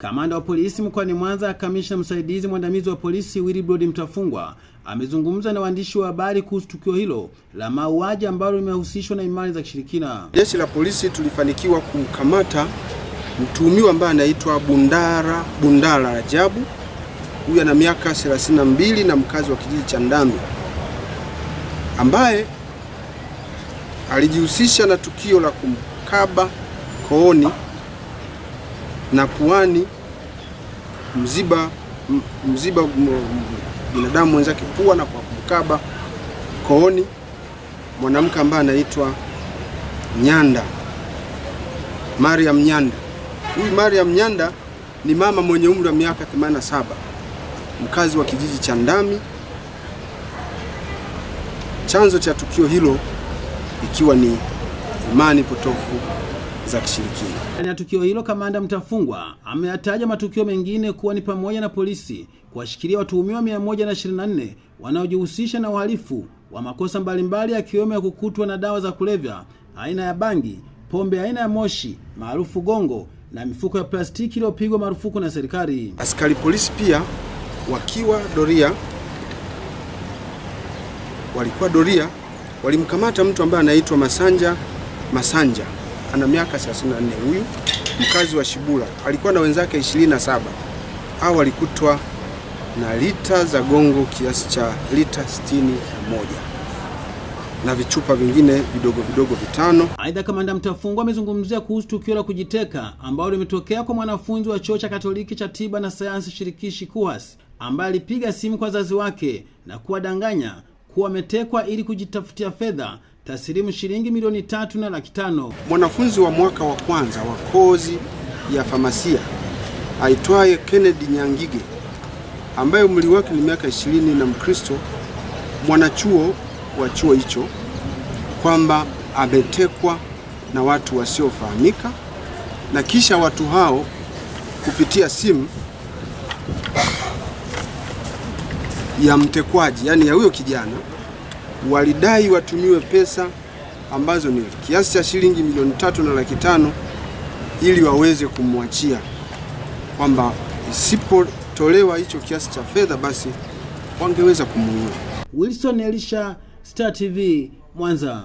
Kamanda wa polisi mkoani Mwanza, kamishna msaidizi mwandamizi wa polisi Willibrod Mtafungwa amezungumza na waandishi wa habari kuhusu tukio hilo la mauaji ambalo limehusishwa na imani za kishirikina. Jeshi la polisi tulifanikiwa kumkamata mtuhumiwa ambaye anaitwa Bundara Bundala Rajabu. Huyu ana miaka 32 na mkazi wa kijiji cha Ndambi ambaye alijihusisha na tukio la kumkaba kooni na puani mziba mziba binadamu mwenzake pua na kwa kumkaba kooni mwanamke ambaye anaitwa Nyanda, Mariam Nyanda. Huyu Mariam Nyanda ni mama mwenye umri wa miaka 87 mkazi wa kijiji cha Ndami. Chanzo cha tukio hilo ikiwa ni imani potofu za kishirikina. Ndani ya tukio hilo, kamanda Mtafungwa ameyataja matukio mengine kuwa ni pamoja na polisi kuwashikilia watuhumiwa 124 wanaojihusisha na uhalifu wa makosa mbalimbali yakiwemo ya kukutwa na dawa za kulevya aina ya bangi, pombe aina ya moshi maarufu gongo na mifuko ya plastiki iliyopigwa marufuku na serikali. Askari polisi pia wakiwa doria, walikuwa doria, walimkamata mtu ambaye anaitwa Masanja Masanja ana miaka 34. Huyu mkazi wa Shibula alikuwa na wenzake 27 hao walikutwa na lita za gongo kiasi cha lita 61 na vichupa vingine vidogo vidogo vitano. Aidha, kamanda Mtafungwa amezungumzia kuhusu tukio la kujiteka ambalo limetokea kwa mwanafunzi wa chuo cha Katoliki cha tiba na sayansi shirikishi KUHAS ambaye alipiga simu kwa wazazi wake na kuwadanganya kuwa ametekwa ili kujitafutia fedha taslimu shilingi milioni tatu na laki tano. Mwanafunzi wa mwaka wa kwanza wa kozi ya famasia aitwaye Kennedy Nyangige ambaye umri wake ni miaka ishirini na Mkristo mwanachuo wa chuo hicho kwamba ametekwa na watu wasiofahamika, na kisha watu hao kupitia simu ya mtekwaji, yaani ya huyo kijana walidai watumiwe pesa ambazo ni kiasi cha shilingi milioni tatu na laki tano ili waweze kumwachia, kwamba isipotolewa hicho kiasi cha fedha basi wangeweza kumuua. Wilson Elisha, Star TV, Mwanza.